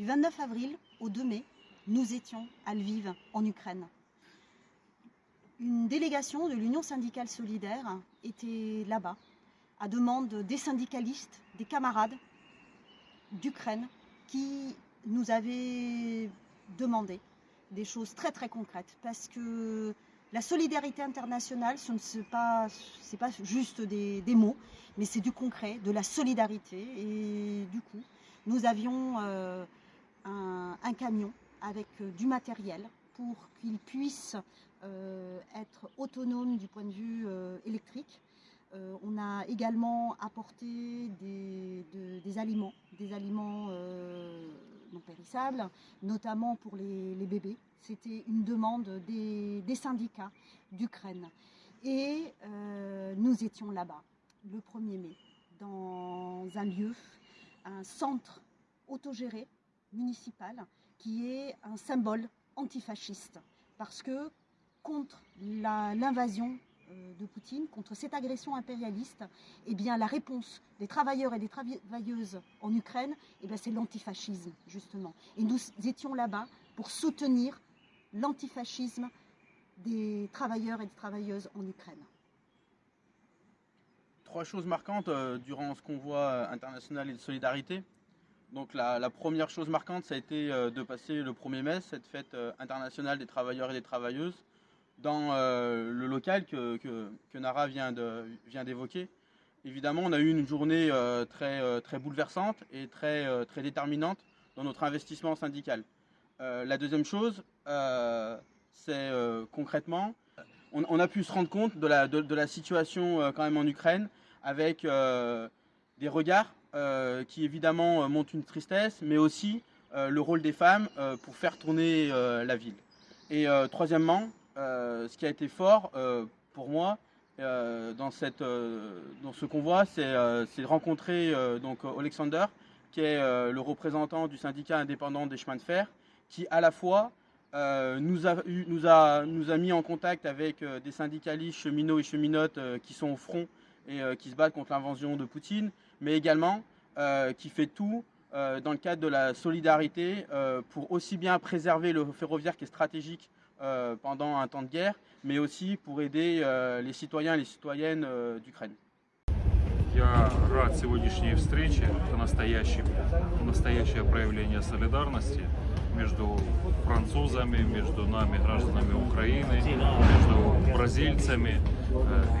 Du 29 avril au 2 mai, nous étions à Lviv, en Ukraine. Une délégation de l'Union syndicale solidaire était là-bas, à demande des syndicalistes, des camarades d'Ukraine, qui nous avaient demandé des choses très très concrètes. Parce que la solidarité internationale, ce n'est pas, pas juste des, mots, mais c'est du concret, de la solidarité. Et du coup, nous avions euh, un, camion avec euh, du matériel pour qu'il puisse euh, être autonome du point de vue électrique. on a également apporté des, aliments, des aliments non périssables, notamment pour les bébés. C'était une demande des, syndicats d'Ukraine. Et euh, nous étions là-bas, le 1er mai, dans un lieu, un centre autogéré municipal, qui est un symbole antifasciste. Parce que contre l'invasion euh, de Poutine, contre cette agression impérialiste, eh bien, la réponse des travailleurs et des travailleuses en Ukraine, eh c'est l'antifascisme, justement. Et nous étions là-bas pour soutenir l'antifascisme des travailleurs et des travailleuses en Ukraine. Trois choses marquantes euh, durant ce convoi international et de solidarité. Donc la, première chose marquante, ça a été euh, de passer le 1er mai, cette fête euh, internationale des travailleurs et des travailleuses, dans le local que, Nara vient d'évoquer. Évidemment, on a eu une journée très, très bouleversante et très, très déterminante dans notre investissement syndical. la deuxième chose, euh, c'est euh, concrètement, on, a pu se rendre compte de la, de, la situation euh, quand même en Ukraine avec des regards qui évidemment montrent une tristesse, mais aussi le rôle des femmes pour faire tourner la ville. Et troisièmement, ce qui a été fort pour moi dans, cette, dans ce convoi, c'est de rencontrer donc Alexander, qui est le représentant du syndicat indépendant des chemins de fer, qui à la fois euh, nous, a, nous, a, nous, a, mis en contact avec euh, des syndicalistes cheminots et cheminotes euh, qui sont au front et qui se battent contre l'invasion de Poutine, mais également qui fait tout dans le cadre de la solidarité pour aussi bien préserver le ferroviaire qui est stratégique pendant un temps de guerre, mais aussi pour aider les citoyens et les citoyennes d'Ukraine. Я рад сегодняшней встрече. Это настоящее, настоящее проявление солидарности между французами, между нами, гражданами Украины, между бразильцами, э,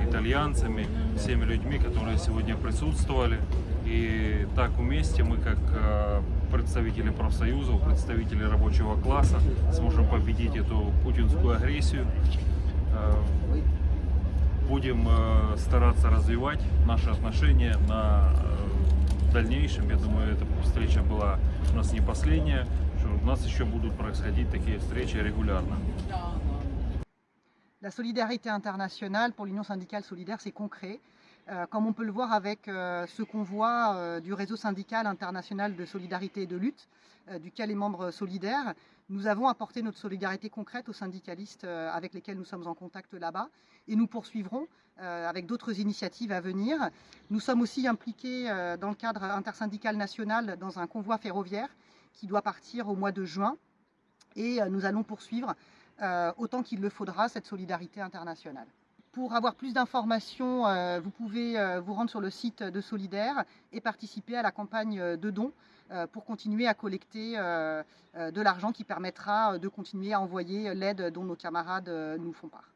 Итальянцами, всеми людьми, которые сегодня присутствовали. И так вместе мы, как э, представители профсоюзов, представители рабочего класса, сможем победить эту путинскую агрессию. Э, будем стараться развивать наши отношения на дальнейшем. Я думаю, эта встреча была у нас не последняя. У нас еще будут происходить такие встречи регулярно. La solidarité internationale pour l'Union syndicale solidaire, c'est concret. Euh, comme on peut le voir avec euh, ce convoi euh, du réseau syndical international de solidarité et de lutte, duquel est membre solidaire, nous avons apporté notre solidarité concrète aux syndicalistes avec lesquels nous sommes en contact là-bas et nous poursuivrons avec d'autres initiatives à venir. Nous sommes aussi impliqués dans le cadre intersyndical national dans un convoi ferroviaire qui doit partir au mois de juin et nous allons poursuivre autant qu'il le faudra cette solidarité internationale. Pour avoir plus d'informations, euh, vous pouvez euh, vous rendre sur le site de Solidaire et participer à la campagne de dons euh, pour continuer à collecter de l'argent qui permettra de continuer à envoyer l'aide dont nos camarades nous font part.